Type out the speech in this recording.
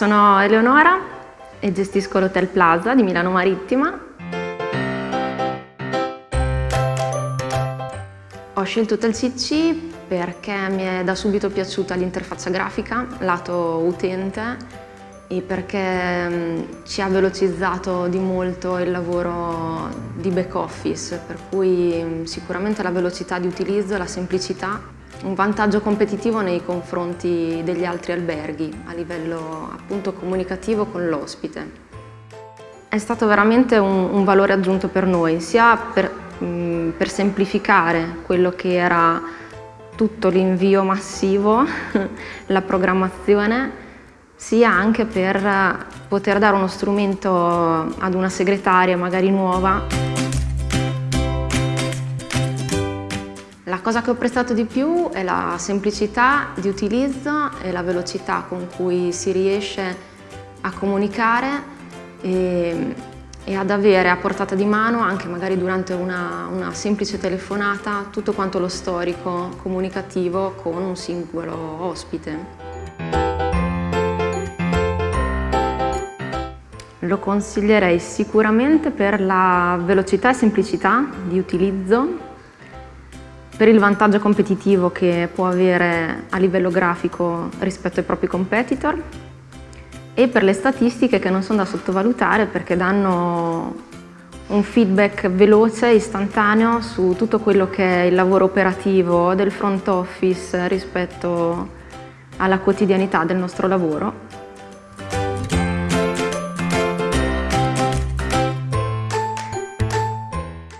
Sono Eleonora e gestisco l'Hotel Plaza di Milano Marittima. Ho scelto Hotel CC perché mi è da subito piaciuta l'interfaccia grafica, lato utente, e perché mm, ci ha velocizzato di molto il lavoro di back office, per cui mm, sicuramente la velocità di utilizzo la semplicità, un vantaggio competitivo nei confronti degli altri alberghi a livello appunto comunicativo con l'ospite. È stato veramente un, un, valore aggiunto per noi, sia per, mh, mm, per semplificare quello che era tutto l'invio massivo, la programmazione, sia anche per poter dare uno strumento ad una segretaria magari nuova. La cosa che ho apprezzato di più è la semplicità di utilizzo e la velocità con cui si riesce a comunicare e, e ad avere a portata di mano, anche magari durante una, una semplice telefonata, tutto quanto lo storico comunicativo con un singolo ospite. Lo consiglierei sicuramente per la velocità e semplicità di utilizzo, per il vantaggio competitivo che può avere a livello grafico rispetto ai propri competitor e per le statistiche che non sono da sottovalutare perché danno un feedback veloce, istantaneo su tutto quello che è il lavoro operativo del front office rispetto alla quotidianità del nostro lavoro